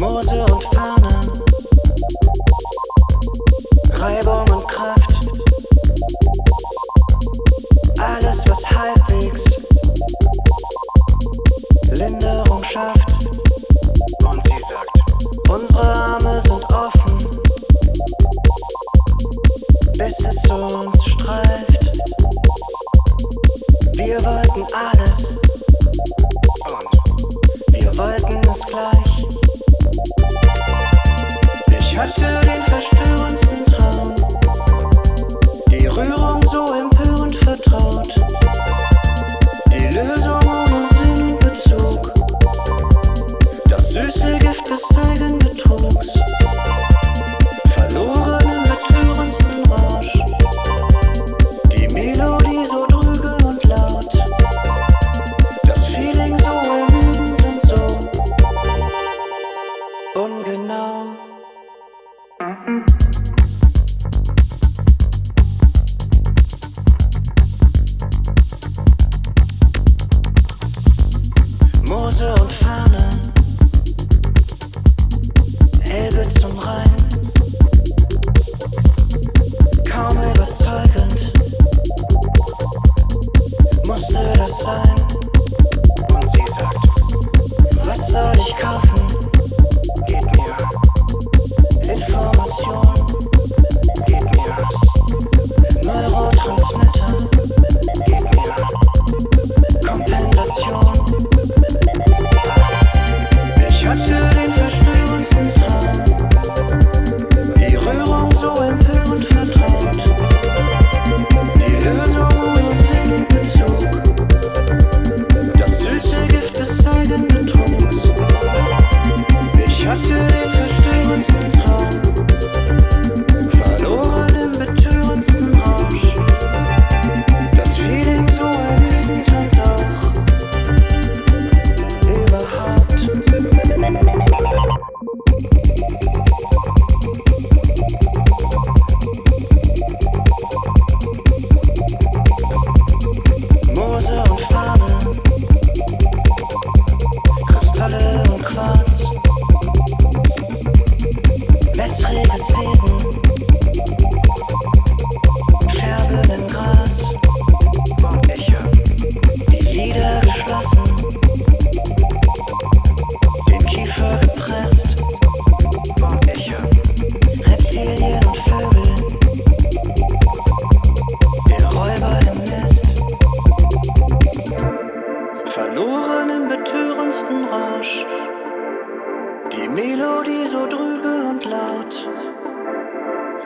Mose hatte den verstörendsten Traum, die Rührung so empörend vertraut, die Lösung ohne Sinn und Bezug, das süße Gift des Eigenbetrugs, verloren im betörendsten Rausch, die Melodie Mose und Fahne, Elbe zum Rhein,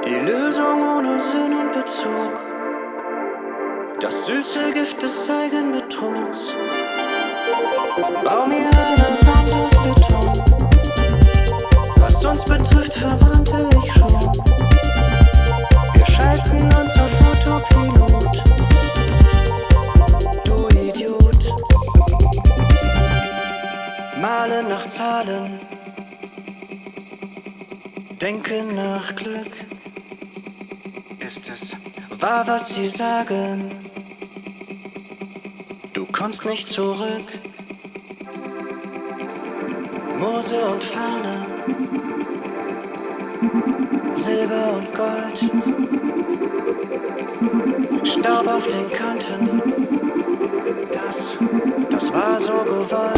die Lösung ohne Sinn und Bezug, das süße Gift des Eigenbetrugs. Bau mir Wand aus Beton. Was uns betrifft, verbrannte ich schon. Wir schalten uns auf Autopilot. Du Idiot. Male nach Zahlen. Denken nach Glück. Es, War, was sie sagen. Du kommst nicht zurück. Mose und Fahne. Silber und Gold. Staub auf den Kanten. Das, das war so gewollt.